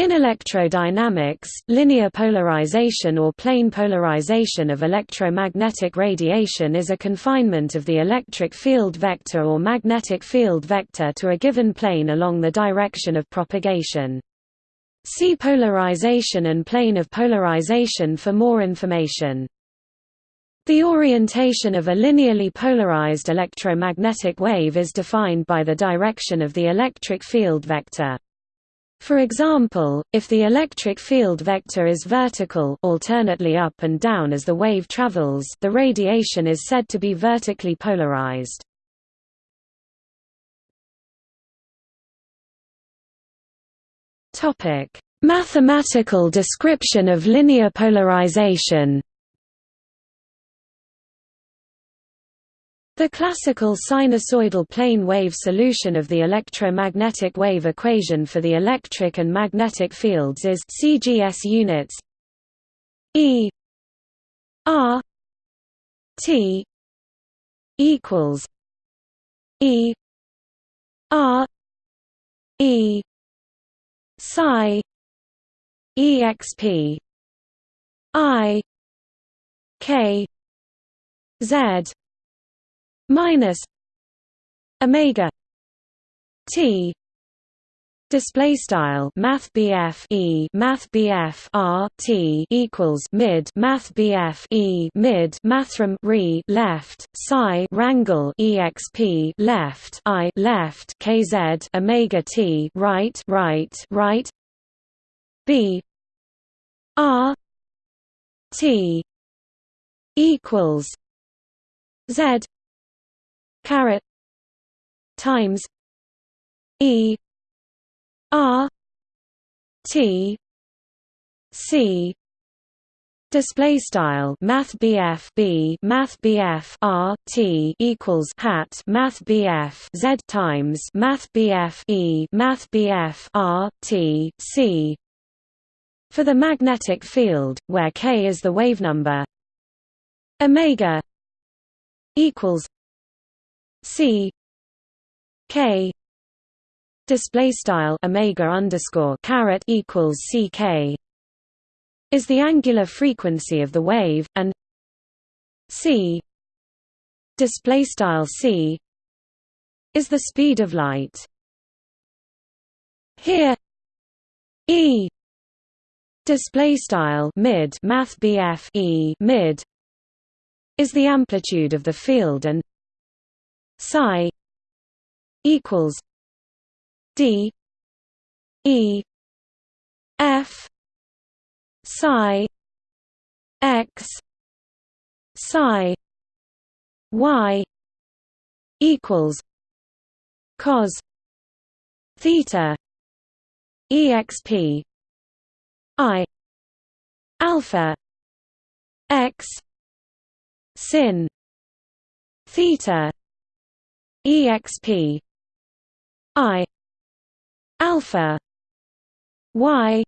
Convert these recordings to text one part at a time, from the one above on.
In electrodynamics, linear polarization or plane polarization of electromagnetic radiation is a confinement of the electric field vector or magnetic field vector to a given plane along the direction of propagation. See polarization and plane of polarization for more information. The orientation of a linearly polarized electromagnetic wave is defined by the direction of the electric field vector. For example, if the electric field vector is vertical alternately up and down as the wave travels the radiation is said to be vertically polarized. Mathematical description of linear polarization The classical sinusoidal plane wave solution of the electromagnetic wave equation for the electric and magnetic fields is CGS units E R T equals E R E psi exp I K Z minus omega t display style math e math r t equals mid math e mid mathrm re left psi rangle exp left i left kz omega t right right right b r t equals z caret times E R T C. Display style Math BF B Math BF R T equals hat Math BF Z times Math BF E Math BF R T C. For the magnetic field, where k is the wave number, omega equals C K display style omega underscore caret equals ck is the angular frequency of the wave and c display style c is the speed of light. Here e display style mid math e mid is the amplitude of the field and psi equals d e f psi x psi y equals cos theta exp i alpha x sin theta exp i alpha y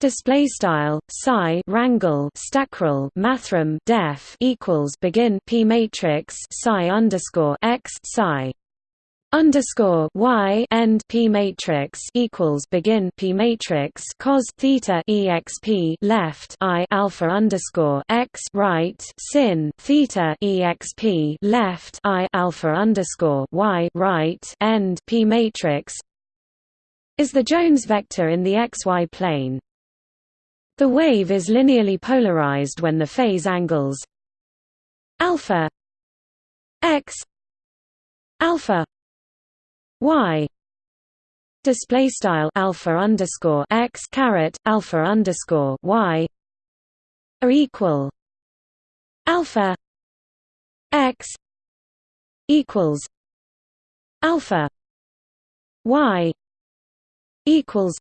display style psi rangle stackrel mathrm def equals begin p matrix psi underscore x psi underscore y end p matrix equals begin p matrix cos theta exp left i alpha underscore x right sin theta exp left i alpha underscore y right end p matrix is the Jones vector in the xy plane. The wave is linearly polarized when the phase angles alpha x alpha y. Display style alpha underscore x caret alpha underscore y are equal alpha x equals alpha y equals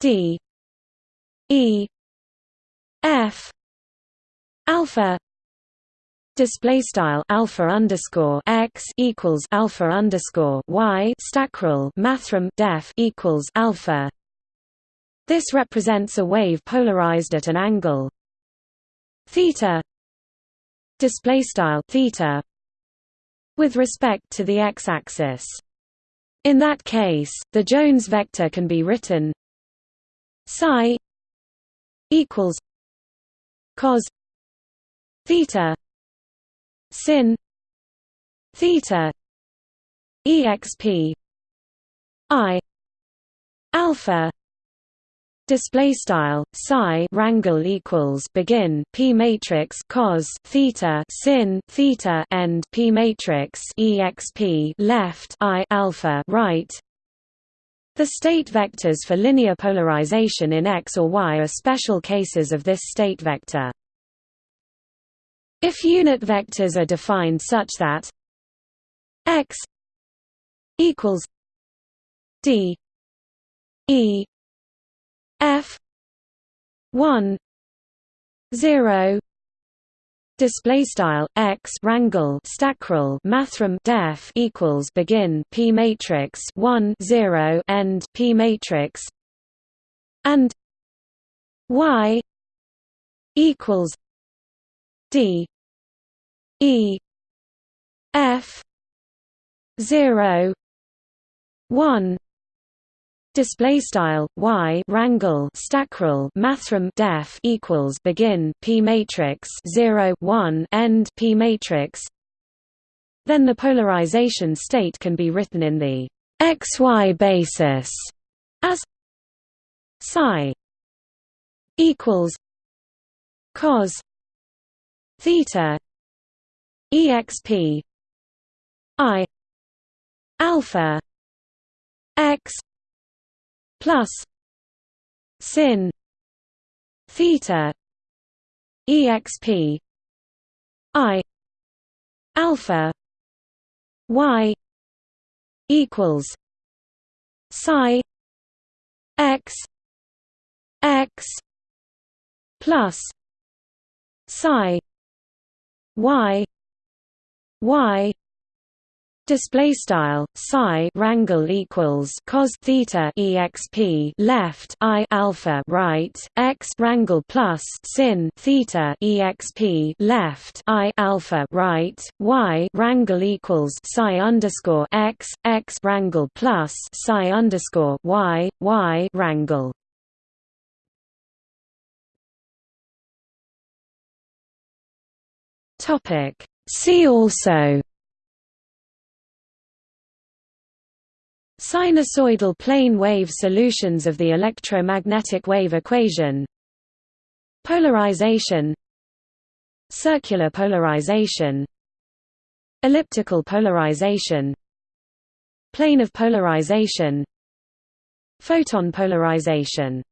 d e f alpha display style alpha underscore x equals alpha underscore y stackrel mathrm def equals alpha. This represents a wave polarized at an angle theta display style theta with respect to the x-axis. In that case, the Jones vector can be written psi equals cos theta sin theta exp i alpha display style psi rangle equals begin p matrix cos theta sin theta end p matrix exp left i alpha right the state vectors for linear polarization in X or Y are special cases of this state vector. If unit vectors are defined such that X equals D E F one zero display style x rangle stackrel mathrm def equals begin p matrix 1 0 end p matrix and y equals d e f 0 1 display style y rangle stackrel mathrm def equals begin p matrix 0 1 end p matrix. Then the polarization state can be written in the xy basis as psi equals cos theta exp i. Alpha. X. Plus. Sin. Theta. Exp i. Alpha. Y. Equals. Psi. X. X. Plus. Psi. Y y Display style psi rangle equals cos theta exp left i alpha right x rangle plus sin theta exp left i alpha right y rangle equals psi underscore x x rangle plus psi underscore y y rangle. Topic. See also. Sinusoidal plane wave solutions of the electromagnetic wave equation Polarization Circular polarization Elliptical polarization Plane of polarization Photon polarization